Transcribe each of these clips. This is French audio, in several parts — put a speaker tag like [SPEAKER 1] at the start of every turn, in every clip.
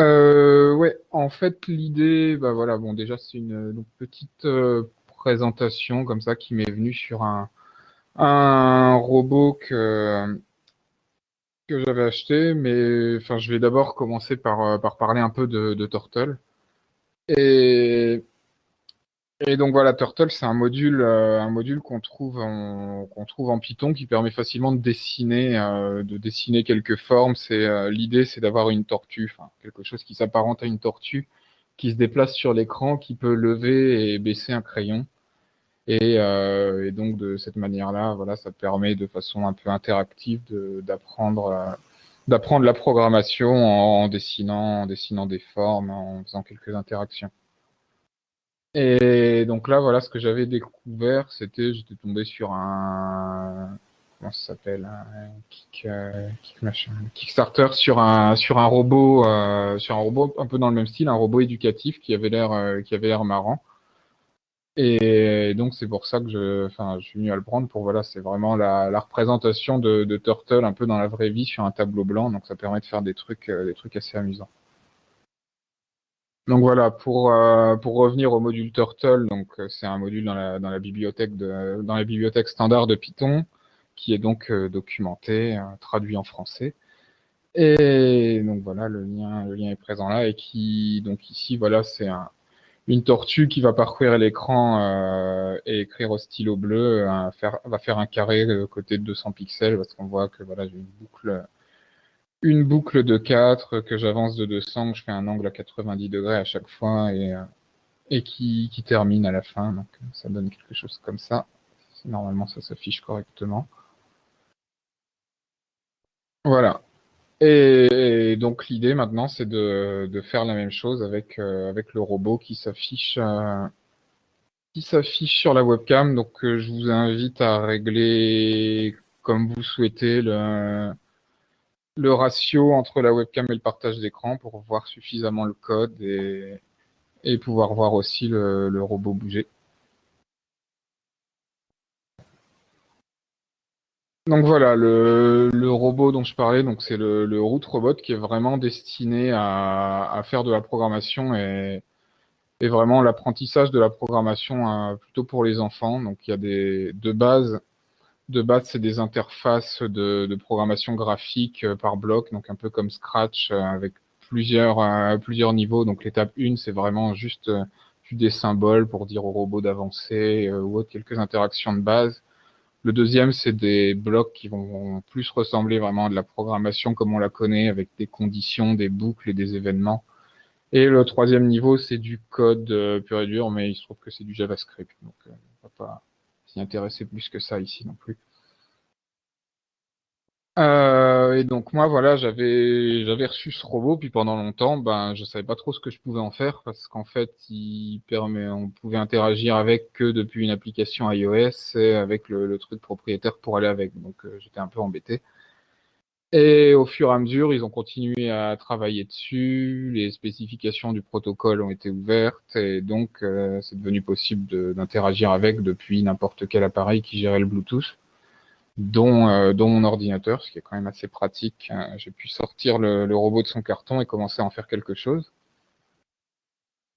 [SPEAKER 1] Euh, ouais, en fait, l'idée, bah voilà, bon, déjà, c'est une, donc, petite euh, présentation comme ça qui m'est venue sur un, robot que, que j'avais acheté, mais enfin, je vais d'abord commencer par, euh, par parler un peu de, de Turtle. Et et donc voilà, Turtle, c'est un module, euh, un module qu'on trouve en qu'on trouve en Python qui permet facilement de dessiner, euh, de dessiner quelques formes. C'est euh, l'idée, c'est d'avoir une tortue, enfin quelque chose qui s'apparente à une tortue, qui se déplace sur l'écran, qui peut lever et baisser un crayon. Et, donc de cette manière-là, voilà, ça permet de façon un peu interactive d'apprendre la programmation en dessinant, en dessinant des formes, en faisant quelques interactions. Et donc là, voilà, ce que j'avais découvert, c'était, j'étais tombé sur un, comment ça s'appelle, un kick, euh, kick machin, Kickstarter sur un sur un robot, euh, sur un robot un peu dans le même style, un robot éducatif qui avait l'air euh, qui avait l'air marrant. Et donc c'est pour ça que je, enfin, je suis venu à le prendre pour voilà, c'est vraiment la, la représentation de, de Turtle un peu dans la vraie vie sur un tableau blanc, donc ça permet de faire des trucs, des trucs assez amusants. Donc voilà, pour, euh, pour revenir au module Turtle, donc euh, c'est un module dans la, bibliothèque standard de Python, qui est donc euh, documenté, traduit en français. Et donc voilà, le lien, est présent là, et qui, donc ici, voilà, c'est un, une tortue qui va parcourir l'écran et écrire au stylo bleu, va faire un carré côté de 200 pixels, parce qu'on voit que voilà, j'ai une boucle une boucle de 4 que j'avance de 200, que je fais un angle à 90 degrés à chaque fois et, euh, et qui, qui, termine à la fin. Donc ça donne quelque chose comme ça. Normalement ça s'affiche correctement. Voilà. Et, donc l'idée maintenant c'est de, de, faire la même chose avec, euh, avec le robot qui s'affiche euh, qui s'affiche sur la webcam. Donc je vous invite à régler comme vous souhaitez le, le ratio entre la webcam et le partage d'écran pour voir suffisamment le code et, pouvoir voir aussi le, robot bouger. Donc voilà, le, robot dont je parlais, donc c'est le, le route robot qui est vraiment destiné à, faire de la programmation et, et vraiment l'apprentissage de la programmation euh, plutôt pour les enfants. Donc il y a des de base de base, c'est des interfaces de, programmation graphique euh, par bloc, donc un peu comme Scratch euh, avec plusieurs, euh, plusieurs niveaux. Donc l'étape 1, c'est vraiment juste des symboles pour dire au robot d'avancer ou autre, quelques interactions de base. Le deuxième, c'est des blocs qui vont plus ressembler vraiment à de la programmation comme on la connaît, avec des conditions, des boucles et des événements. Et le troisième niveau, c'est du code pur et dur, mais il se trouve que c'est du JavaScript. Donc, on va pas, s'y plus que ça ici non plus. Euh, et donc moi voilà j'avais j'avais reçu ce robot puis pendant longtemps ben je savais pas trop ce que je pouvais en faire parce qu'en fait il on pouvait interagir avec que depuis une application iOS et avec le, truc propriétaire pour aller avec donc euh, j'étais un peu embêté et au fur et à mesure ils ont continué à travailler dessus les spécifications du protocole ont été ouvertes et donc euh, c'est devenu possible d'interagir avec depuis n'importe quel appareil qui gérait le Bluetooth dont, euh, dont mon ordinateur, ce qui est quand même assez pratique. Euh, j'ai pu sortir le, le, robot de son carton et commencer à en faire quelque chose.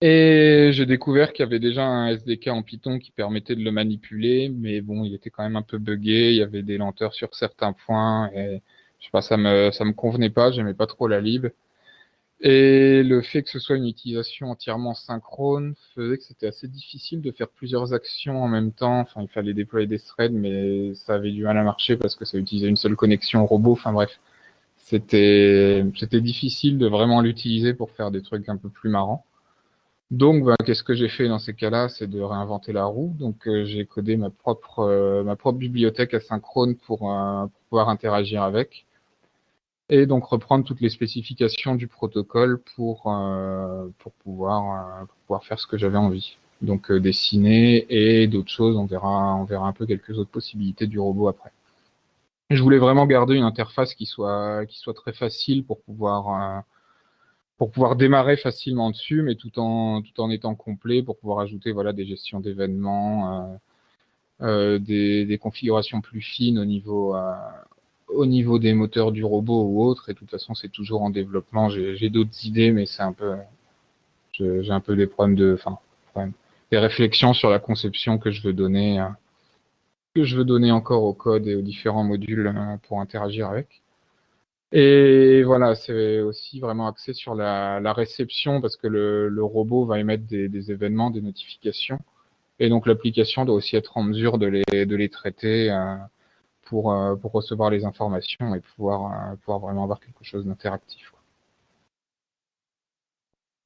[SPEAKER 1] Et j'ai découvert qu'il y avait déjà un SDK en Python qui permettait de le manipuler, mais bon, il était quand même un peu buggé, il y avait des lenteurs sur certains points, et je sais pas, ça me, ça me convenait pas, j'aimais pas trop la lib. Et le fait que ce soit une utilisation entièrement synchrone faisait que c'était assez difficile de faire plusieurs actions en même temps. Enfin, il fallait déployer des threads, mais ça avait du mal à marcher parce que ça utilisait une seule connexion robot. Enfin bref, c'était c'était difficile de vraiment l'utiliser pour faire des trucs un peu plus marrants. Donc, bah, qu'est-ce que j'ai fait dans ces cas-là? C'est de réinventer la roue. Donc, euh, j'ai codé ma propre euh, ma propre bibliothèque asynchrone pour, euh, pour pouvoir interagir avec et donc reprendre toutes les spécifications du protocole pour, euh, pour, pouvoir, euh, pour pouvoir faire ce que j'avais envie. Donc euh, dessiner et d'autres choses, on verra, on verra un peu quelques autres possibilités du robot après. Je voulais vraiment garder une interface qui soit, qui soit très facile pour pouvoir, pour pouvoir démarrer facilement dessus, mais tout en, tout en étant complet pour pouvoir ajouter voilà, des gestions d'événements, des, des, configurations plus fines au niveau, au niveau des moteurs du robot ou autre. Et de toute façon, c'est toujours en développement. J'ai d'autres idées, mais c'est un peu, j'ai un peu des problèmes de, enfin, des réflexions sur la conception que je veux donner, euh, que je veux donner encore au code et aux différents modules euh, pour interagir avec. Et voilà, c'est aussi vraiment axé sur la, réception parce que le, robot va émettre des, événements, des notifications. Et donc l'application doit aussi être en mesure de les, de les traiter euh, pour, pour recevoir les informations et pouvoir, pouvoir vraiment avoir quelque chose d'interactif.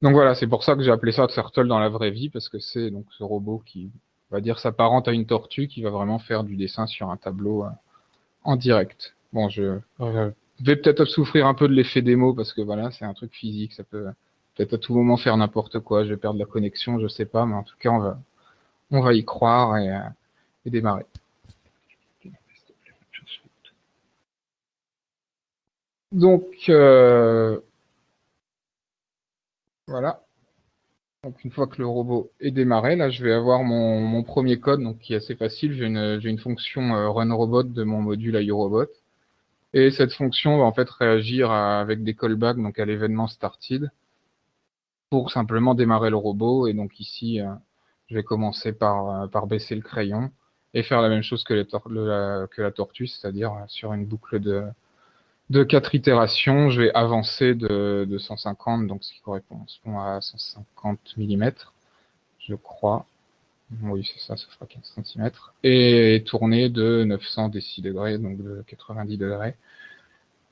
[SPEAKER 1] Donc voilà, c'est pour ça que j'ai appelé ça Turtle dans la vraie vie, parce que c'est donc ce robot qui va dire s'apparente à une tortue, qui va vraiment faire du dessin sur un tableau euh, en direct. Bon, je vais peut-être souffrir un peu de l'effet démo, parce que voilà, c'est un truc physique, ça peut peut-être à tout moment faire n'importe quoi, je vais perdre la connexion, je sais pas, mais en tout cas, on va, on va y croire et, euh, et démarrer. Donc, euh, voilà. Donc une fois que le robot est démarré, là je vais avoir mon, premier code donc qui est assez facile. J'ai une, fonction euh, runRobot de mon module iRobot. Et cette fonction va en fait réagir avec des callbacks donc à l'événement started pour simplement démarrer le robot. Et donc ici, euh, je vais commencer par, baisser le crayon et faire la même chose que la tortue, c'est-à-dire sur une boucle de, de quatre itérations, je vais avancer de, de 150, donc ce qui correspond à 150 mm, je crois. Oui, c'est ça, ça fera 15 cm. Et tourner de 900 degrés, donc de 90 degrés.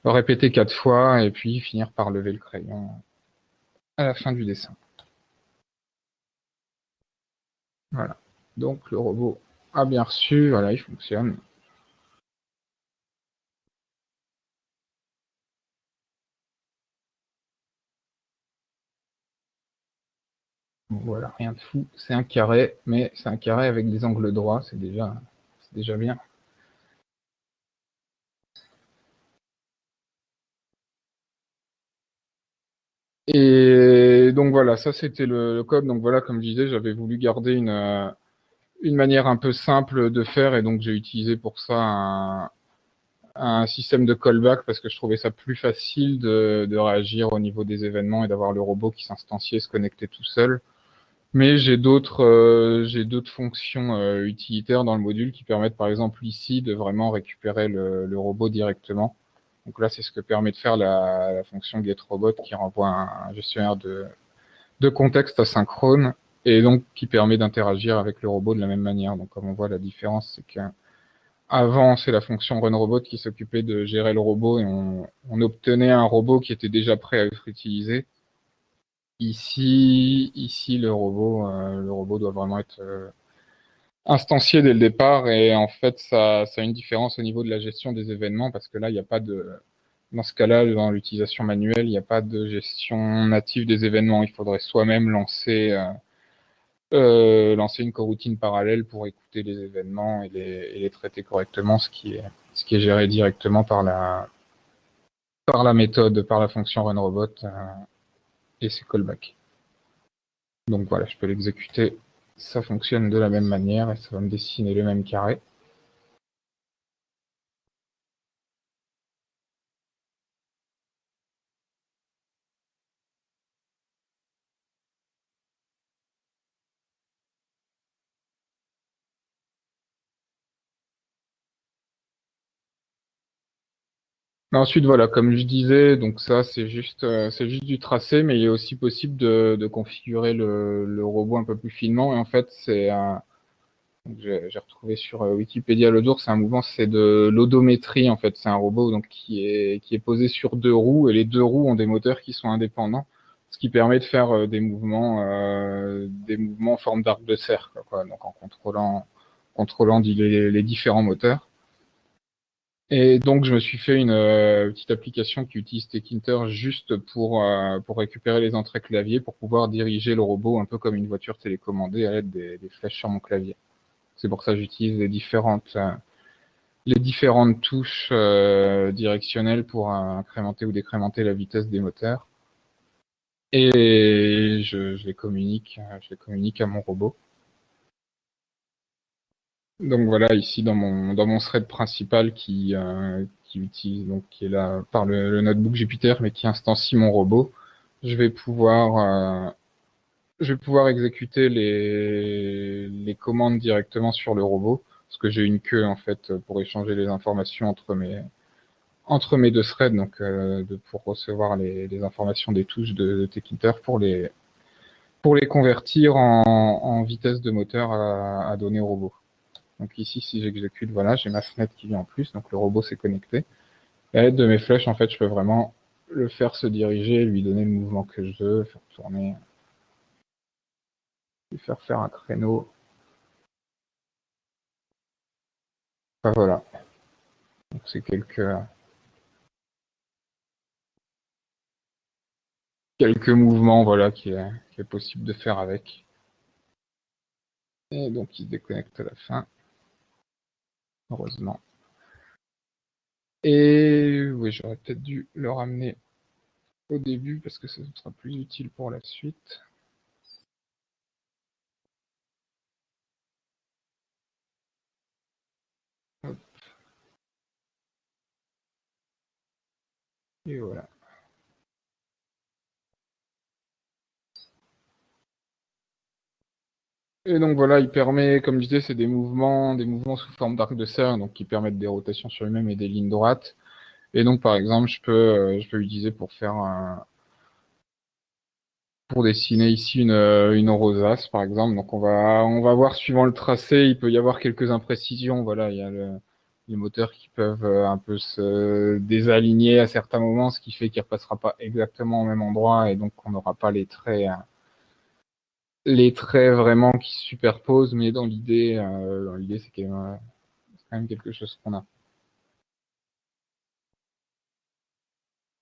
[SPEAKER 1] Répéter quatre fois et puis finir par lever le crayon à la fin du dessin. Voilà. Donc le robot a bien reçu, voilà, il fonctionne. Voilà, rien de fou. C'est un carré, mais c'est un carré avec des angles droits. C'est déjà, bien. Et donc voilà, ça c'était le, code. Donc voilà, comme je disais, j'avais voulu garder une, euh, une manière un peu simple de faire et donc j'ai utilisé pour ça un, un, système de callback parce que je trouvais ça plus facile de, de réagir au niveau des événements et d'avoir le robot qui s'instanciait, se connecter tout seul. Mais j'ai d'autres euh, fonctions euh, utilitaires dans le module qui permettent par exemple ici de vraiment récupérer le, robot directement. Donc là, c'est ce que permet de faire la, la, fonction getRobot qui renvoie un, gestionnaire de, de contexte asynchrone et donc qui permet d'interagir avec le robot de la même manière. Donc comme on voit, la différence, c'est que avant, c'est la fonction runRobot qui s'occupait de gérer le robot et on obtenait un robot qui était déjà prêt à être utilisé. Ici, ici le robot, euh, le robot doit vraiment être euh, instancié dès le départ et en fait ça, ça a une différence au niveau de la gestion des événements parce que là il n'y a pas de dans ce cas-là dans l'utilisation manuelle il n'y a pas de gestion native des événements. Il faudrait soi-même lancer euh, euh lancer une coroutine parallèle pour écouter les événements et les, et les, traiter correctement ce qui est ce qui est géré directement par la par la méthode par la fonction runRobot et c'est callback. Donc voilà, je peux l'exécuter. Ça fonctionne de la même manière et ça va me dessiner le même carré. Ensuite, voilà, comme je disais, donc ça, c'est juste, euh, c'est juste du tracé, mais il est aussi possible de, de configurer le, le, robot un peu plus finement. Et en fait, c'est un, j'ai retrouvé sur euh, Wikipédia le c'est un mouvement, c'est de l'odométrie en fait. C'est un robot donc qui est qui est posé sur deux roues et les deux roues ont des moteurs qui sont indépendants, ce qui permet de faire euh, des mouvements, euh, des mouvements en forme d'arc de cercle, quoi, donc en contrôlant contrôlant les, les différents moteurs. Et donc, je me suis fait une euh, petite application qui utilise Tekinter juste pour, euh, pour récupérer les entrées clavier, pour pouvoir diriger le robot un peu comme une voiture télécommandée à l'aide des, flèches sur mon clavier. C'est pour ça que j'utilise les différentes, euh, les différentes touches directionnelles pour incrémenter ou décrémenter la vitesse des moteurs. Et je, je les communique, je les communique à mon robot. Donc voilà, ici dans mon, dans mon thread principal qui, euh, qui utilise, donc qui est là par le, notebook Jupyter, mais qui instancie mon robot, je vais pouvoir, euh, je vais pouvoir exécuter les, les commandes directement sur le robot, parce que j'ai une queue en fait pour échanger les informations entre mes, entre mes deux threads, donc euh, de, pour recevoir les, les, informations des touches de, de pour les, pour les convertir en, en vitesse de moteur à donner au robot. Donc ici, si j'exécute, voilà, j'ai ma fenêtre qui vient en plus, donc le robot s'est connecté. Et de mes flèches, en fait, je peux vraiment le faire se diriger, lui donner le mouvement que je veux, faire tourner, lui faire faire un créneau. Enfin, voilà. Donc c'est quelques quelques mouvements, voilà, qui est possible de faire avec. Et donc il se déconnecte à la fin heureusement. Et oui, j'aurais peut-être dû le ramener au début parce que ce sera plus utile pour la suite. Et voilà. Et donc voilà, il permet, comme je disais, c'est des mouvements, des mouvements sous forme d'arc de cercle, donc qui permettent des rotations sur lui-même et des lignes droites. Et donc par exemple, je peux, euh, je peux l'utiliser pour faire un, pour dessiner ici une, euh, une rosace, par exemple. Donc on va, on va voir suivant le tracé, il peut y avoir quelques imprécisions. Voilà, il y a le, les moteurs qui peuvent euh, un peu se désaligner à certains moments, ce qui fait qu'il ne repassera pas exactement au même endroit et donc on n'aura pas les traits les traits vraiment qui se superposent, mais dans l'idée, euh, dans l'idée, c'est quand, même quelque chose qu'on a.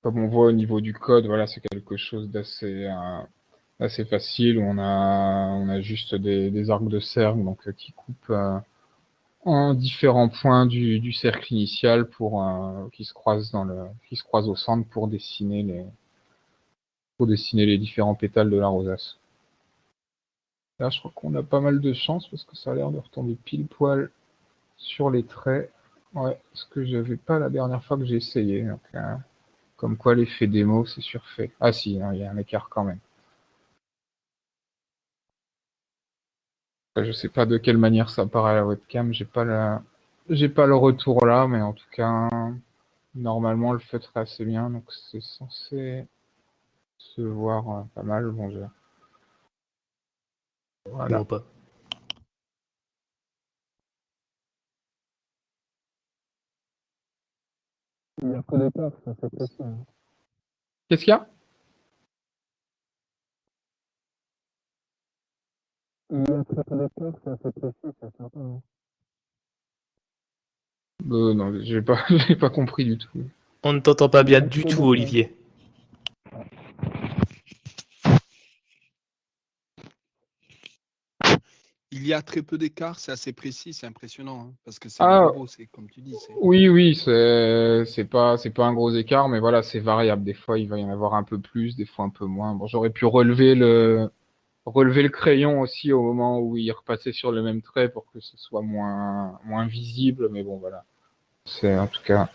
[SPEAKER 1] Comme on voit au niveau du code, voilà, c'est quelque chose d'assez euh, assez facile. On a on a juste des, des arcs de cercle donc euh, qui coupent en différents points du, du cercle initial pour qui se croisent dans le qui se croisent au centre pour dessiner les pour dessiner les différents pétales de la rosace. Là, je crois qu'on a pas mal de chance parce que ça a l'air de retomber pile poil sur les traits. Ouais, ce que j'avais pas la dernière fois que j'ai essayé. Comme quoi l'effet démo, c'est surfait. Ah si, hein, il y a un écart quand même. Je sais pas de quelle manière ça apparaît à la webcam, j'ai pas j'ai pas le retour là, mais en tout cas, normalement le feutre est assez bien, donc c'est censé se voir euh, pas mal. Bon,
[SPEAKER 2] voilà. pas.
[SPEAKER 1] Il y a peu d'écart, ça fait précis. Hein. Qu'est-ce qu'il y a? Il y a très peu d'écart, ça ça sert pas. Hein. Euh, non, j'ai pas, j'ai pas compris du tout.
[SPEAKER 2] On ne t'entend pas bien du tout, Olivier.
[SPEAKER 3] Il y a très peu d'écart, c'est assez précis, c'est impressionnant, hein, parce que c'est ah, c'est comme tu dis.
[SPEAKER 1] Oui, oui, c'est pas c'est pas un gros écart, mais voilà, c'est variable. Des fois, il va y en avoir un peu plus, des fois un peu moins. Bon, j'aurais pu relever le relever le crayon aussi au moment où il repassait sur le même trait pour que ce soit moins moins visible, mais bon, voilà. C'est en tout cas,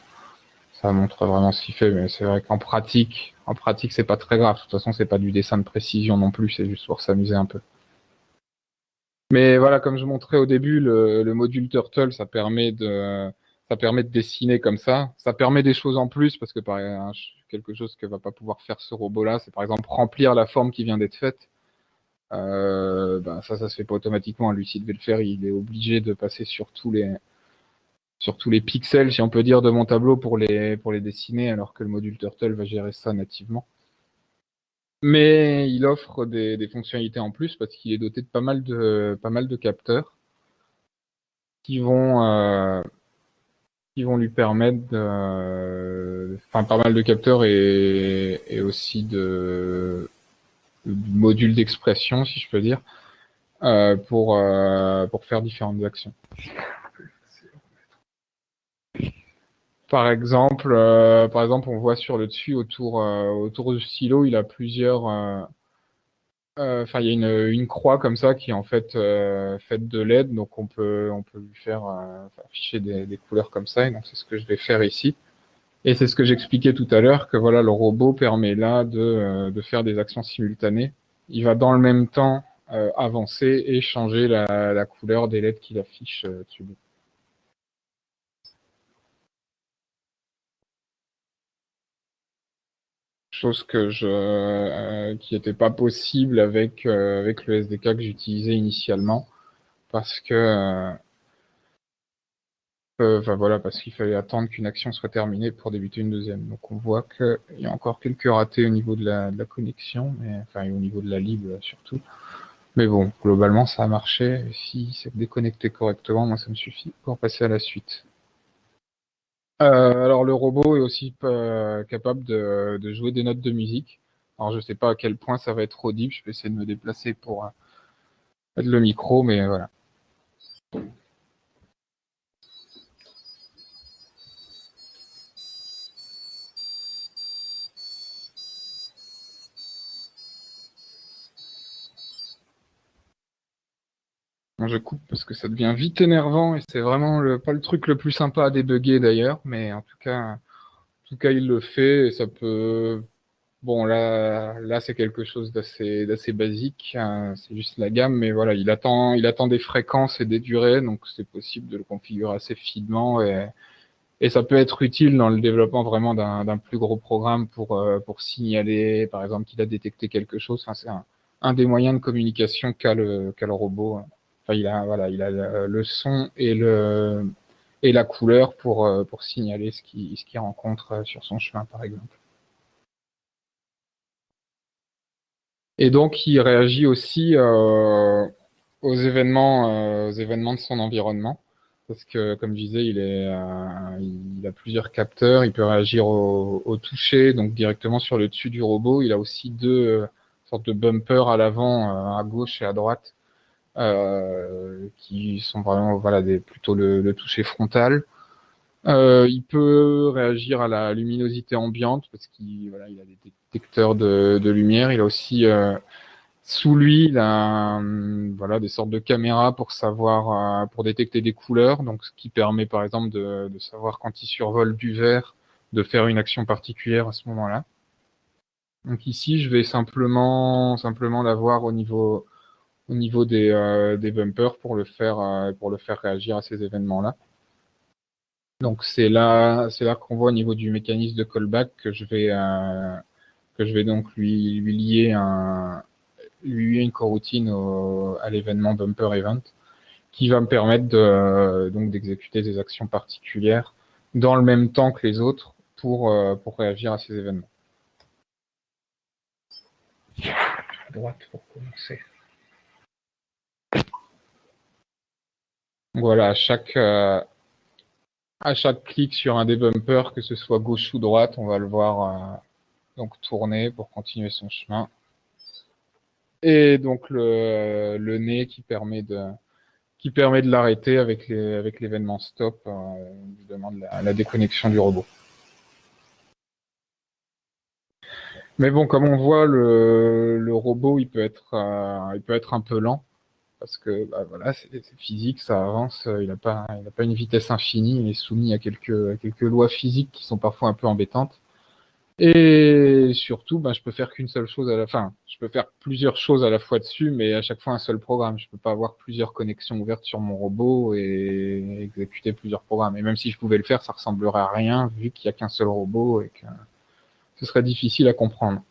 [SPEAKER 1] ça montre vraiment ce qu'il fait, mais c'est vrai qu'en pratique, en pratique, c'est pas très grave. De toute façon, c'est pas du dessin de précision non plus, c'est juste pour s'amuser un peu. Mais voilà, comme je montrais au début, le, module Turtle, ça permet de ça permet de dessiner comme ça. Ça permet des choses en plus parce que par quelque chose que va pas pouvoir faire ce robot-là, c'est par exemple remplir la forme qui vient d'être faite. Euh, ben ça, ça se fait pas automatiquement. Lui, s'il devait le faire, il est obligé de passer sur tous les sur tous les pixels, si on peut dire, de mon tableau pour les pour les dessiner, alors que le module Turtle va gérer ça nativement. Mais il offre des, des fonctionnalités en plus parce qu'il est doté de pas mal de, pas mal de capteurs qui vont, euh, qui vont lui permettre de, enfin, pas mal de capteurs et, et aussi de, de modules d'expression, si je peux dire, euh, pour, euh, pour faire différentes actions. Par exemple, euh, par exemple, on voit sur le dessus autour euh, autour du stylo, il a plusieurs. Euh, enfin, il y a une, une, croix comme ça qui est en fait faite de LED, donc on peut on peut lui faire afficher des, des, couleurs comme ça. Et donc c'est ce que je vais faire ici. Et c'est ce que j'expliquais tout à l'heure, que voilà, le robot permet là de, euh, de, faire des actions simultanées. Il va dans le même temps euh, avancer et changer la, la couleur des lettres qu'il affiche euh, dessus. Chose que je, euh, qui n'était pas possible avec, euh, avec le SDK que j'utilisais initialement, parce que Enfin voilà, parce qu'il fallait attendre qu'une action soit terminée pour débuter une deuxième. Donc on voit qu'il y a encore quelques ratés au niveau de la, de la connexion, mais, enfin au niveau de la lib surtout. Mais bon, globalement ça a marché. Si c'est déconnecté correctement, moi ça me suffit pour passer à la suite. Euh, alors le robot est aussi euh, capable de, jouer des notes de musique. Alors je sais pas à quel point ça va être audible, je vais essayer de me déplacer pour euh, mettre le micro, mais voilà. Je coupe parce que ça devient vite énervant et c'est vraiment le, pas le truc le plus sympa à débugger d'ailleurs, mais en tout cas, en tout cas, il le fait et ça peut. Bon, là, là, c'est quelque chose d'assez, basique. Hein, c'est juste la gamme, mais voilà, il attend, il attend des fréquences et des durées, donc c'est possible de le configurer assez finement et, et ça peut être utile dans le développement vraiment d'un, plus gros programme pour, euh, pour signaler, par exemple, qu'il a détecté quelque chose. Enfin, c'est un, un des moyens de communication qu'a le, qu'a le robot. Hein il a, voilà, il a le son et, le, et la couleur pour, euh, pour signaler ce qu'il ce rencontre euh, sur son chemin, par exemple. Et donc, il réagit aussi euh, aux, événements, événements de son environnement. Parce que, comme je disais, il, est, il a plusieurs capteurs. Il peut réagir au, au, toucher, donc directement sur le dessus du robot. Il a aussi deux sortes de bumpers à l'avant, à gauche et à droite, euh, qui sont vraiment voilà des plutôt le, le toucher frontal. Euh, il peut réagir à la luminosité ambiante parce qu'il voilà, il a des détecteurs de, de lumière. Il a aussi euh, sous lui, il a voilà des sortes de caméras pour savoir, euh, pour détecter des couleurs. Donc, ce qui permet par exemple de, de savoir quand il survole du vert, de faire une action particulière à ce moment-là. Donc ici, je vais simplement simplement l'avoir au niveau au niveau des, euh, des bumpers pour le faire euh, pour le faire réagir à ces événements-là. Donc c'est là c'est là qu'on voit au niveau du mécanisme de callback que je vais euh, que je vais donc lui, lui lier un lui une coroutine à l'événement bumper event qui va me permettre donc d'exécuter des actions particulières dans le même temps que les autres pour pour réagir à ces événements. Voilà, à chaque, euh, à chaque clic sur un des que ce soit gauche ou droite, on va le voir euh, donc tourner pour continuer son chemin. Et donc le, le nez qui permet de de l'arrêter avec l'événement stop, euh, demande la, la, déconnexion du robot. Mais bon, comme on voit, le, robot, euh, il peut être un peu lent parce que bah, voilà, c'est physique, ça avance, euh, il n'a pas, pas une vitesse infinie, il est soumis à quelques, quelques lois physiques qui sont parfois un peu embêtantes. Et surtout, bah, je peux faire qu'une seule chose à la fin. Je peux faire plusieurs choses à la fois dessus, mais à chaque fois un seul programme. Je peux pas avoir plusieurs connexions ouvertes sur mon robot et exécuter plusieurs programmes. Et même si je pouvais le faire, ça ressemblerait à rien vu qu'il n'y a qu'un seul robot et que ce serait difficile à comprendre.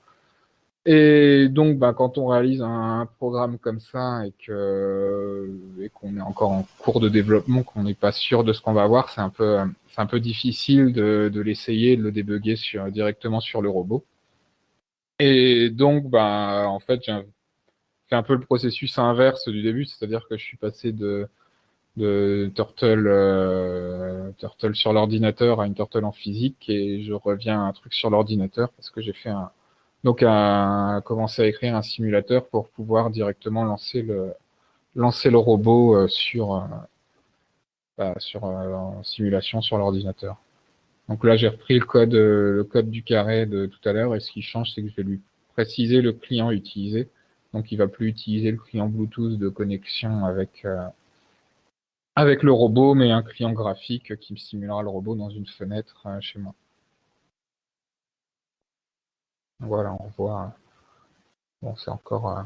[SPEAKER 1] Et donc, bah, quand on réalise un, programme comme ça et que et qu'on est encore en cours de développement, qu'on n'est pas sûr de ce qu'on va avoir, c'est un peu difficile de, l'essayer, de le débugger directement sur le robot. Et donc, bah, en fait, j'ai fait un peu le processus inverse du début, c'est-à-dire que je suis passé de de Turtle, euh, Turtle sur l'ordinateur à une Turtle en physique et je reviens à un truc sur l'ordinateur parce que j'ai fait un, donc à commencer à écrire un simulateur pour pouvoir directement lancer le lancer le robot euh, sur euh, bah, sur euh, en simulation sur l'ordinateur. Donc là j'ai repris le code le code du carré de tout à l'heure et ce qui change c'est que je vais lui préciser le client utilisé. Donc il va plus utiliser le client Bluetooth de connexion avec avec le robot, mais un client graphique qui me simulera le robot dans une fenêtre chez moi. Voilà, on voit. Bon, c'est encore,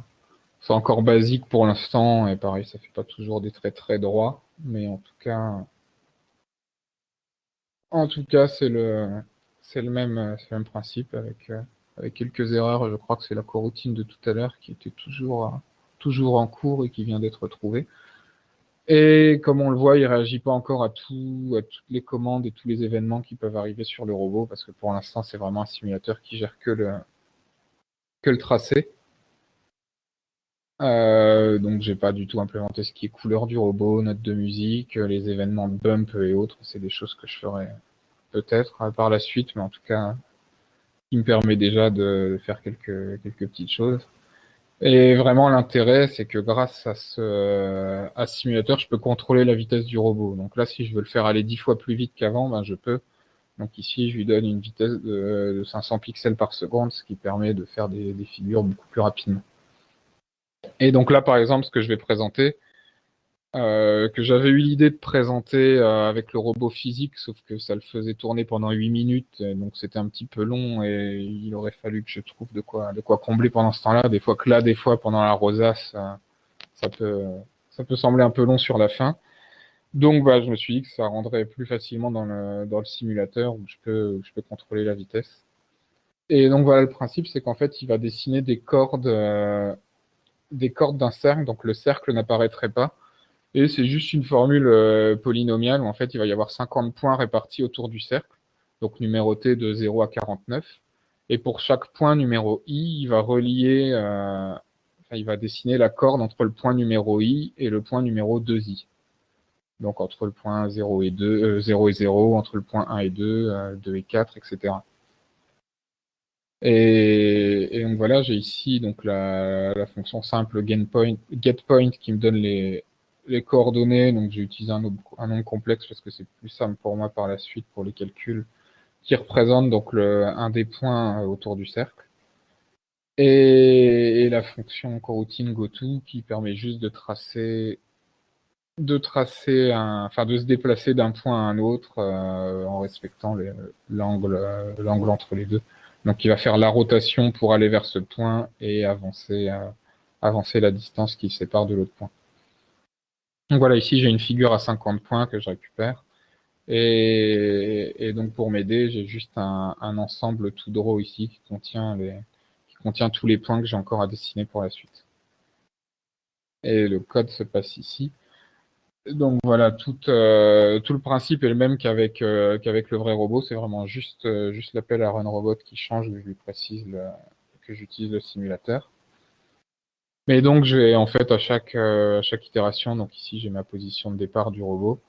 [SPEAKER 1] c'est encore basique pour l'instant, et pareil, ça fait pas toujours des traits très droits, mais en tout cas, c'est le, même, le même principe avec, avec quelques erreurs. Je crois que c'est la coroutine de tout à l'heure qui était toujours, toujours en cours et qui vient d'être trouvée. Et comme on le voit, il réagit pas encore à, tout, à toutes les commandes et tous les événements qui peuvent arriver sur le robot, parce que pour l'instant, c'est vraiment un simulateur qui gère que le, que le tracé. Euh, donc j'ai pas du tout implémenté ce qui est couleur du robot, notes de musique, les événements de bump et autres. C'est des choses que je ferai peut-être euh, par la suite, mais en tout cas, qui me permet déjà de faire quelques, quelques petites choses. Et vraiment, l'intérêt, c'est que grâce à ce, simulateur, je peux contrôler la vitesse du robot. Donc là, si je veux le faire aller dix fois plus vite qu'avant, ben, je peux. Donc ici, je lui donne une vitesse de, 500 pixels par seconde, ce qui permet de faire des figures beaucoup plus rapidement. Et donc là, par exemple, ce que je vais présenter, euh, que j'avais eu l'idée de présenter euh, avec le robot physique, sauf que ça le faisait tourner pendant 8 minutes, donc c'était un petit peu long et il aurait fallu que je trouve de quoi, de quoi combler pendant ce temps-là. Des fois que là, des fois pendant la rosace, ça, peut, ça peut sembler un peu long sur la fin. Donc bah, je me suis dit que ça rendrait plus facilement dans le, dans le simulateur où je peux, je peux contrôler la vitesse. Et donc voilà, le principe, c'est qu'en fait, il va dessiner des cordes, euh, des cordes d'un cercle, donc le cercle n'apparaîtrait pas. Et c'est juste une formule euh, polynomiale où en fait il va y avoir 50 points répartis autour du cercle, donc numérotés de 0 à 49. Et pour chaque point numéro i, il va relier, euh, il va dessiner la corde entre le point numéro i et le point numéro 2i. Donc entre le point 0 et 2, 0 euh, et 0, entre le point 1 et 2, 2 et 4, etc. Et, donc voilà, j'ai ici la, fonction simple getPoint, getPoint qui me donne les, les coordonnées, donc j'ai utilisé un, un, nom complexe parce que c'est plus simple pour moi par la suite pour les calculs, qui représente donc le, un des points euh, autour du cercle. Et, la fonction coroutine goto qui permet juste de tracer de tracer un, enfin de se déplacer d'un point à un autre euh, en respectant l'angle l'angle entre les deux. Donc il va faire la rotation pour aller vers ce point et avancer euh, avancer la distance qui sépare de l'autre point. Donc voilà, ici j'ai une figure à 50 points que je récupère. Et, donc pour m'aider, j'ai juste un, ensemble tout draw ici qui contient, tous les points que j'ai encore à dessiner pour la suite. Et le code se passe ici. Donc voilà, tout, euh, le principe est le même qu'avec euh, qu'avec le vrai robot. C'est vraiment juste, euh, juste l'appel à runRobot qui change, je lui précise que j'utilise le simulateur. Mais donc, je vais en fait à chaque, euh, chaque itération, donc ici j'ai ma position de départ du robot,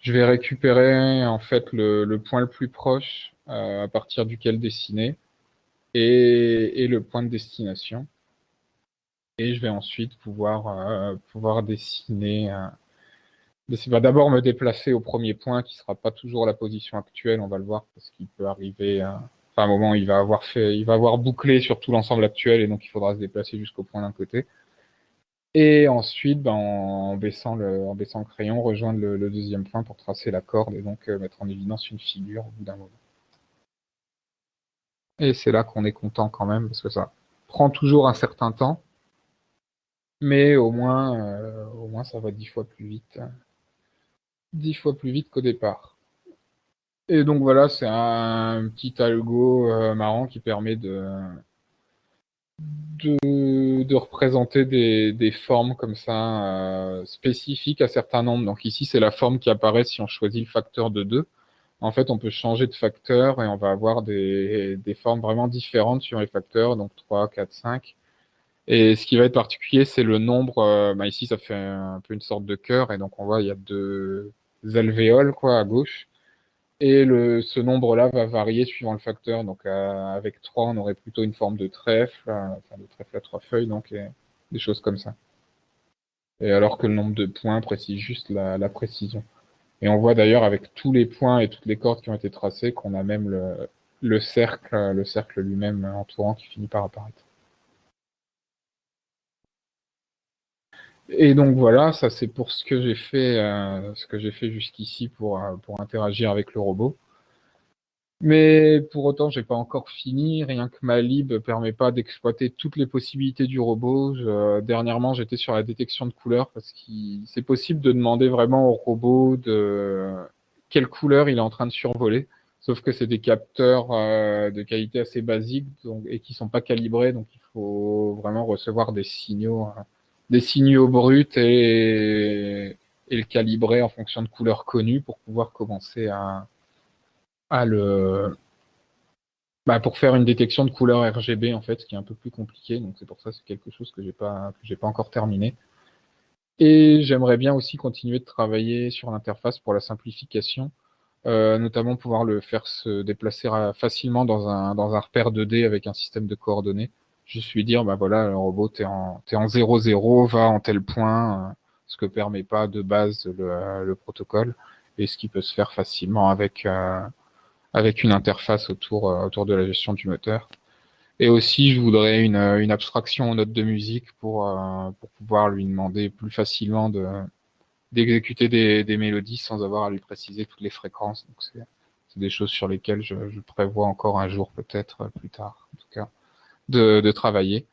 [SPEAKER 1] je vais récupérer en fait le, point le plus proche euh, à partir duquel dessiner et, le point de destination. Et je vais ensuite pouvoir, euh, pouvoir dessiner. Euh, d'abord me déplacer au premier point qui sera pas toujours la position actuelle, on va le voir parce qu'il peut arriver. À, à un moment, il va avoir fait, il va avoir bouclé sur tout l'ensemble actuel et donc il faudra se déplacer jusqu'au point d'un côté. Et ensuite, ben, en, baissant le, en baissant le crayon, rejoindre le, deuxième point pour tracer la corde et donc euh, mettre en évidence une figure au bout d'un moment. Et c'est là qu'on est content quand même, parce que ça prend toujours un certain temps, mais au moins, euh, au moins ça va dix fois plus vite. Dix fois plus vite qu'au départ. Et donc voilà, c'est un petit algo euh, marrant qui permet de, de, représenter des, formes comme ça euh, spécifiques à certains nombres. Donc ici, c'est la forme qui apparaît si on choisit le facteur de 2. En fait, on peut changer de facteur et on va avoir des, des formes vraiment différentes sur les facteurs, donc 3, 4, 5. Et ce qui va être particulier, c'est le nombre. Euh, bah ici, ça fait un peu une sorte de cœur, et donc on voit il y a deux alvéoles quoi à gauche. Et le, ce nombre-là va varier suivant le facteur. Donc euh, avec 3, on aurait plutôt une forme de trèfle, euh, enfin de trèfle à trois feuilles, donc des choses comme ça. Et alors que le nombre de points précise juste la, précision. Et on voit d'ailleurs avec tous les points et toutes les cordes qui ont été tracées qu'on a même le, le cercle, le cercle lui-même entourant qui finit par apparaître. Et donc voilà, ça c'est pour ce que j'ai fait, euh, ce que j'ai fait jusqu'ici pour, euh, pour interagir avec le robot. Mais pour autant, j'ai pas encore fini. Rien que ma lib permet pas d'exploiter toutes les possibilités du robot. dernièrement, j'étais sur la détection de couleurs parce que c'est possible de demander vraiment au robot de quelle couleur il est en train de survoler. Sauf que c'est des capteurs euh, de qualité assez basique et qui sont pas calibrés, donc il faut vraiment recevoir des signaux, hein, des signaux bruts et, et le calibrer en fonction de couleurs connues pour pouvoir commencer à, à le bah, pour faire une détection de couleur RGB en fait, ce qui est un peu plus compliqué. Donc c'est pour ça c'est quelque chose que j'ai pas que pas encore terminé. Et j'aimerais bien aussi continuer de travailler sur l'interface pour la simplification, euh, notamment pouvoir le faire se déplacer facilement dans un dans un repère 2D avec un système de coordonnées. Je suis dire bah voilà le robot t'es en t'es en 0 0 va en tel point, euh, ce que permet pas de base le, le protocole et ce qui peut se faire facilement avec euh, avec une interface autour, euh, autour de la gestion du moteur. Et aussi, je voudrais une, euh, une abstraction aux notes de musique pour, euh, pour pouvoir lui demander plus facilement de d'exécuter des, des, mélodies sans avoir à lui préciser toutes les fréquences. Donc c'est des choses sur lesquelles je, je prévois encore un jour peut-être plus tard, en tout cas, de, travailler.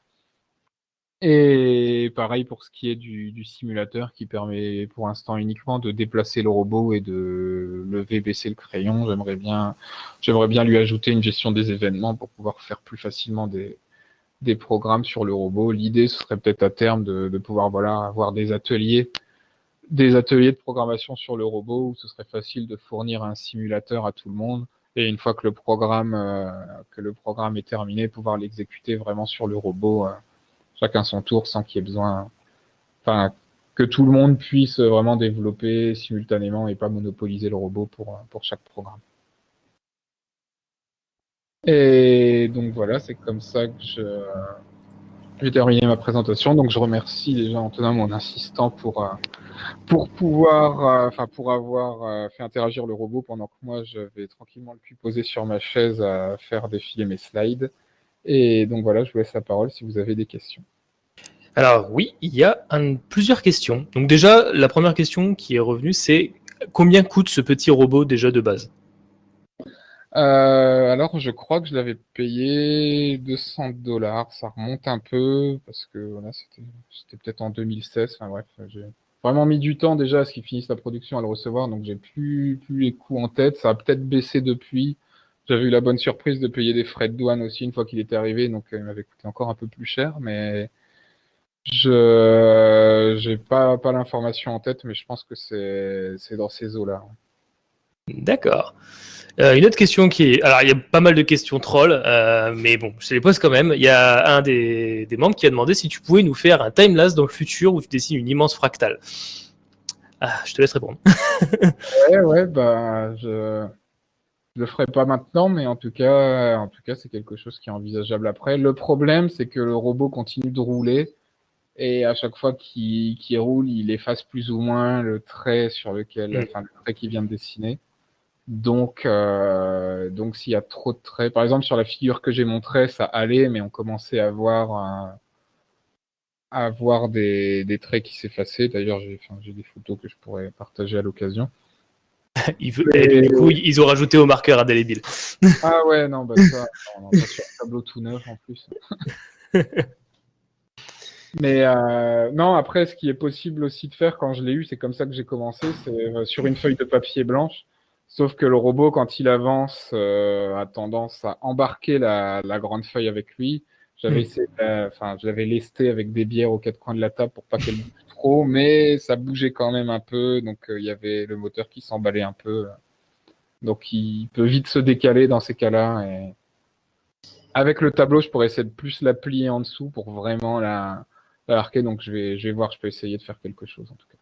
[SPEAKER 1] Et pareil pour ce qui est du, simulateur qui permet pour l'instant uniquement de déplacer le robot et de lever, baisser le crayon. J'aimerais bien, j'aimerais bien lui ajouter une gestion des événements pour pouvoir faire plus facilement des, des programmes sur le robot. L'idée, ce serait peut-être à terme de, de, pouvoir voilà avoir des ateliers, des ateliers de programmation sur le robot où ce serait facile de fournir un simulateur à tout le monde. Et une fois que le programme, euh, que le programme est terminé, pouvoir l'exécuter vraiment sur le robot. Euh, chacun son tour sans qu'il y ait besoin, enfin, que tout le monde puisse vraiment développer simultanément et pas monopoliser le robot pour, pour chaque programme. Et donc voilà, c'est comme ça que je, j'ai terminé ma présentation. Donc je remercie déjà Antonin, mon assistant, pour, euh, pour pouvoir, euh, enfin pour avoir euh, fait interagir le robot pendant que moi je vais tranquillement le puis poser sur ma chaise à faire défiler mes slides. Et donc voilà, je vous laisse la parole si vous avez des questions.
[SPEAKER 2] Alors oui, il y a plusieurs questions. Donc déjà, la première question qui est revenue, c'est combien coûte ce petit robot déjà de base?
[SPEAKER 1] Euh, alors, je crois que je l'avais payé 200 dollars. Ça remonte un peu parce que voilà, c'était peut-être en 2016. Enfin bref, j'ai vraiment mis du temps déjà à ce qu'il finisse la production à le recevoir, donc j'ai plus, plus les coûts en tête. Ça a peut-être baissé depuis. J'avais eu la bonne surprise de payer des frais de douane aussi une fois qu'il était arrivé, donc euh, il m'avait coûté encore un peu plus cher, mais je j'ai pas, pas l'information en tête, mais je pense que c'est dans ces eaux-là.
[SPEAKER 2] D'accord. Euh, une autre question qui est... Alors, il y a pas mal de questions trolls, euh, mais bon, je les pose quand même. Il y a un des, des, membres qui a demandé si tu pouvais nous faire un timelapse dans le futur où tu dessines une immense fractale. Ah, je te laisse répondre.
[SPEAKER 1] ouais, ouais, bah, je je le ferai pas maintenant, mais en tout cas, en tout cas, c'est quelque chose qui est envisageable après. Le problème, c'est que le robot continue de rouler et à chaque fois qu'il roule, il efface plus ou moins le trait sur lequel, mm. enfin, le trait qu'il vient de dessiner. Donc, euh, donc s'il y a trop de traits, par exemple sur la figure que j'ai montrée, ça allait, mais on commençait à voir, à voir des, des traits qui s'effaçaient. D'ailleurs, j'ai enfin, des photos que je pourrais partager à l'occasion.
[SPEAKER 2] du coup, ils ont rajouté au marqueur indélébile.
[SPEAKER 1] ah ouais, non, bah ça, sur un tableau tout neuf en plus. Mais euh, non, après, ce qui est possible aussi de faire quand je l'ai eu, c'est comme ça que j'ai commencé, c'est euh, sur une feuille de papier blanche. Sauf que le robot, quand il avance, euh, a tendance à embarquer la, la, grande feuille avec lui. J'avais essayé, enfin, je l'avais lesté avec des bières aux quatre coins de la table pour pas qu'elle bouge trop, mais ça bougeait quand même un peu, donc il y avait le moteur qui s'emballait un peu. Donc il peut vite se décaler dans ces cas-là. Et avec le tableau, je pourrais essayer de plus la plier en dessous pour vraiment la, arquer. Donc je vais, je vais voir, je peux essayer de faire quelque chose en tout cas.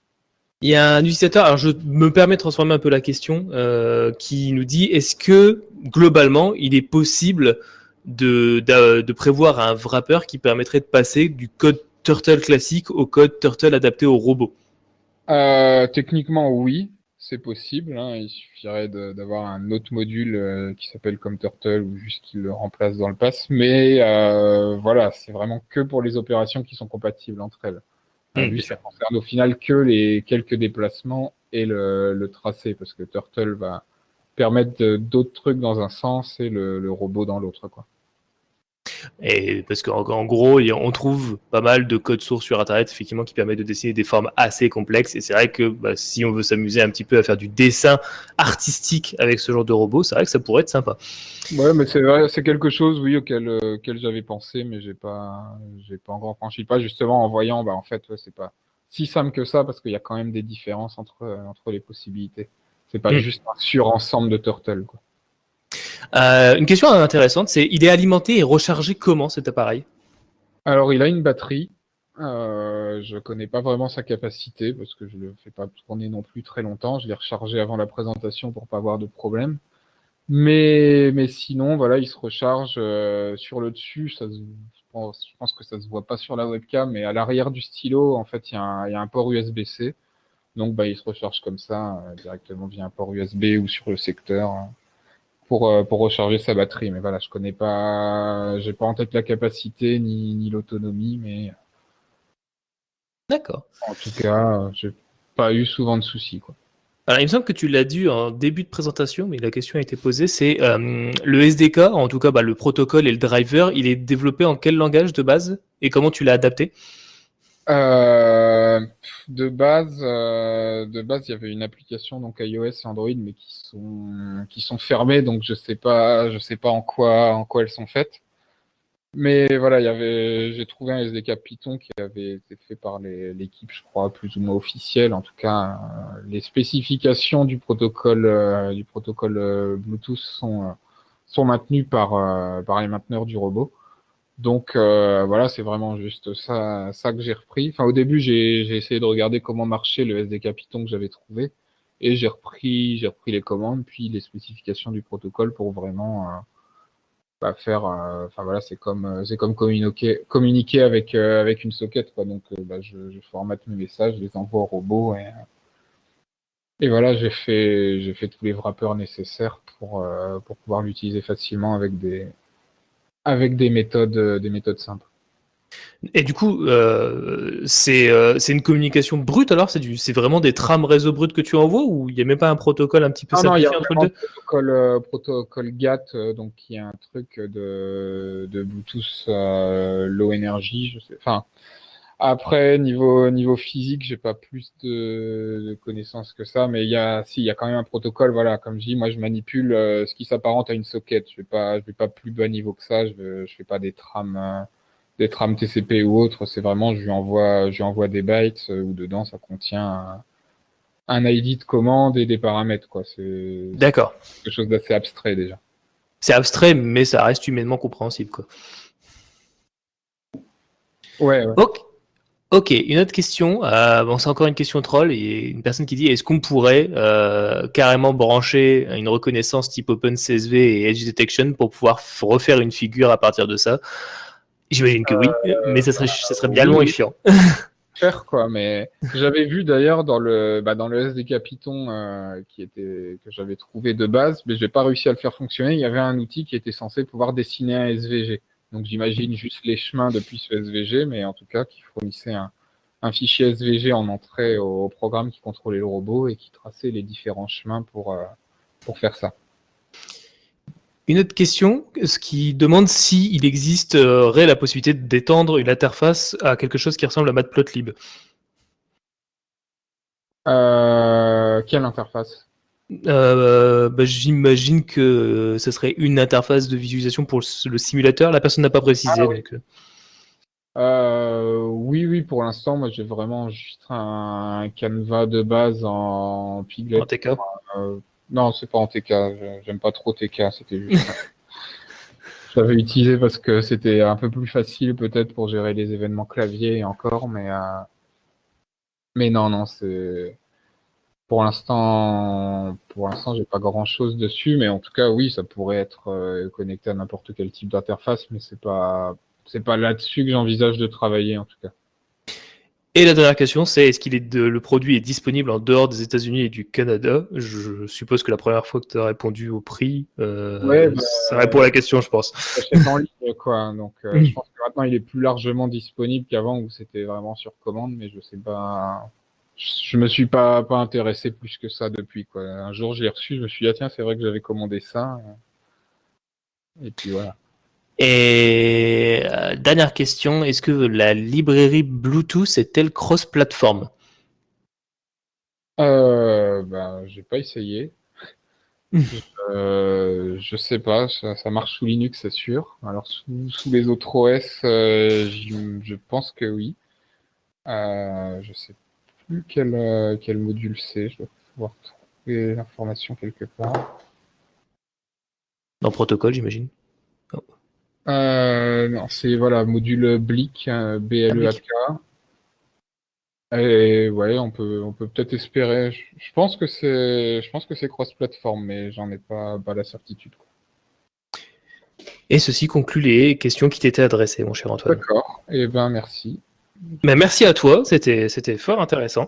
[SPEAKER 2] Il y a un utilisateur, alors je me permets de transformer un peu la question, euh, qui nous dit est-ce que globalement il est possible de, de, prévoir un wrapper qui permettrait de passer du code Turtle classique au code Turtle adapté au robot?
[SPEAKER 1] Euh, Techniquement oui, c'est possible. Hein. Il suffirait d'avoir un autre module euh, qui s'appelle comme Turtle ou juste qu'il le remplace dans le pass. Mais euh, voilà, c'est vraiment que pour les opérations qui sont compatibles entre elles. Mmh, lui, ça concerne au final que les quelques déplacements et le, le, tracé, parce que Turtle va permettre d'autres trucs dans un sens et le, le robot dans l'autre, quoi.
[SPEAKER 2] Et parce qu'en gros, on trouve pas mal de codes sources sur Internet, effectivement, qui permettent de dessiner des formes assez complexes. Et c'est vrai que bah, si on veut s'amuser un petit peu à faire du dessin artistique avec ce genre de robot, c'est vrai que ça pourrait être sympa.
[SPEAKER 1] Ouais, mais c'est vrai, c'est quelque chose, oui, auquel, euh, auquel j'avais pensé, mais j'ai pas, j'ai pas encore franchi pas, justement, en voyant, bah, en fait, c'est pas si simple que ça, parce qu'il y a quand même des différences entre, entre les possibilités. C'est pas hmm. juste un surensemble de turtles, quoi.
[SPEAKER 2] Euh, une question intéressante, c'est il est alimenté et rechargé comment cet appareil?
[SPEAKER 1] Alors il a une batterie. Euh, je connais pas vraiment sa capacité parce que je le fais pas tourner non plus très longtemps. Je l'ai rechargé avant la présentation pour pas avoir de problème. Mais, mais sinon, voilà, il se recharge euh, sur le dessus. Je, pense, que ça se voit pas sur la webcam, mais à l'arrière du stylo, en fait, il y, y, a un port USB-C. Donc, bah, il se recharge comme ça, euh, directement via un port USB ou sur le secteur. Hein pour, euh, pour recharger sa batterie. Mais voilà, je connais pas, j'ai pas en tête la capacité ni, ni l'autonomie, mais.
[SPEAKER 2] D'accord.
[SPEAKER 1] En tout cas, j'ai pas eu souvent de soucis, quoi.
[SPEAKER 2] Alors, il me semble que tu l'as dit en début de présentation, mais la question a été posée, c'est euh, le SDK, en tout cas bah, le protocole et le driver, il est développé en quel langage de base et comment tu l'as adapté?
[SPEAKER 1] Euh, de base, euh, de base, il y avait une application donc iOS et Android, mais qui sont qui sont fermées, donc je sais pas, je sais pas en quoi en quoi elles sont faites. Mais voilà, il y avait, j'ai trouvé un SDK Python qui avait été fait par l'équipe, je crois, plus ou moins officielle. En tout cas, euh, les spécifications du protocole euh, du protocole Bluetooth sont sont maintenues par par les mainteneurs du robot. Donc euh, voilà, c'est vraiment juste ça, ça que j'ai repris. Enfin, au début, j'ai essayé de regarder comment marchait le SDK Python que j'avais trouvé, et j'ai repris, j'ai repris les commandes, puis les spécifications du protocole pour vraiment euh, bah, faire. Euh, enfin voilà, c'est comme c'est comme communiquer, communiquer avec avec une socket quoi. Donc bah, je, je, formate mes messages, je les envoie au robot et et voilà, j'ai fait j'ai fait tous les wrappers nécessaires pour pour pouvoir l'utiliser facilement avec des avec des méthodes, euh, des méthodes simples.
[SPEAKER 2] Et du coup, euh, euh, c'est une communication brute alors? C'est vraiment des trames réseau brut que tu envoies ou il n'y a même pas un protocole un petit peu
[SPEAKER 1] ah non, il y a entre les deux? protocole, protocole GATT, donc qui est un truc de, de Bluetooth low energy. Je sais, enfin, après, niveau, niveau physique, j'ai pas plus de, connaissances que ça, mais il y a, si, il y a quand même un protocole, voilà, comme je dis, moi, je manipule euh, ce qui s'apparente à une socket. Je vais pas, je vais pas plus bas niveau que ça, je, vais, je fais pas des trames, euh, des trames TCP ou autre, c'est vraiment, je lui envoie, je lui envoie des bytes euh, où dedans, ça contient un, ID de commande et des paramètres, quoi. C'est,
[SPEAKER 2] D'accord.
[SPEAKER 1] quelque chose d'assez abstrait, déjà.
[SPEAKER 2] C'est abstrait, mais ça reste humainement compréhensible, quoi.
[SPEAKER 1] Ouais, ouais.
[SPEAKER 2] Ok, une autre question. Euh, bon, c'est encore une question troll. Il y a une personne qui dit est-ce qu'on pourrait euh, carrément brancher une reconnaissance type OpenCSV et Edge Detection pour pouvoir refaire une figure à partir de ça? J'imagine que oui, mais ça serait, ça serait bien long et chiant.
[SPEAKER 1] Faire quoi, mais j'avais vu d'ailleurs dans le bah, dans le SDK Python euh, qui était que j'avais trouvé de base, mais j'ai pas réussi à le faire fonctionner. Il y avait un outil qui était censé pouvoir dessiner un SVG. Donc j'imagine juste les chemins depuis ce SVG, mais en tout cas qui fournissait un, fichier SVG en entrée au, programme qui contrôlait le robot et qui traçait les différents chemins pour, euh, pour faire ça.
[SPEAKER 2] Une autre question, ce qui demande s'il il existerait la possibilité d'étendre une interface à quelque chose qui ressemble à Matplotlib.
[SPEAKER 1] Euh, quelle interface?
[SPEAKER 2] Euh, bah, J'imagine que ce serait une interface de visualisation pour le simulateur. La personne n'a pas précisé. Ah
[SPEAKER 1] euh. Euh, oui. oui, pour l'instant, moi j'ai vraiment juste un canevas de base en Piglet.
[SPEAKER 2] En TK
[SPEAKER 1] Non, c'est pas en TK. J'aime pas trop TK. C'était juste. J'avais utilisé parce que c'était un peu plus facile peut-être pour gérer les événements clavier encore, mais mais non, non, c'est pour l'instant, pour l'instant, j'ai pas grand chose dessus, mais en tout cas, oui, ça pourrait être euh, connecté à n'importe quel type d'interface, mais c'est pas, c'est pas là-dessus que j'envisage de travailler en tout cas.
[SPEAKER 2] Et la dernière question, c'est est-ce qu'il est le produit est disponible en dehors des États-Unis et du Canada? Je suppose que la première fois que tu as répondu au prix, euh, bah, ça répond à la question, je pense.
[SPEAKER 1] en ligne, quoi. Donc, euh, je pense que maintenant il est plus largement disponible qu'avant où c'était vraiment sur commande, mais je sais pas je me suis pas, pas intéressé plus que ça depuis. Quoi. Un jour, j'ai reçu, je me suis dit, ah, tiens, c'est vrai que j'avais commandé ça. Et puis voilà.
[SPEAKER 2] Et euh, dernière question, est-ce que la librairie Bluetooth est-elle cross-platform?
[SPEAKER 1] Euh, ben, j'ai pas essayé. euh, je sais pas, ça, marche sous Linux, c'est sûr. Alors sous, les autres OS, euh, je pense que oui. Euh, je sais plus quel, euh, quel module c'est. Je dois pouvoir trouver l'information quelque part.
[SPEAKER 2] Dans protocole, j'imagine.
[SPEAKER 1] Euh, non, c'est voilà, module BLIC, B-L-E-A-K. Et ouais, on peut, on peut peut-être espérer. Je, pense que c'est, je pense que c'est cross-platform, mais j'en ai pas, pas la certitude.
[SPEAKER 2] Et ceci conclut les questions qui t'étaient adressées, mon cher Antoine.
[SPEAKER 1] D'accord. Et eh ben merci.
[SPEAKER 2] Ben, merci à toi. C'était fort intéressant.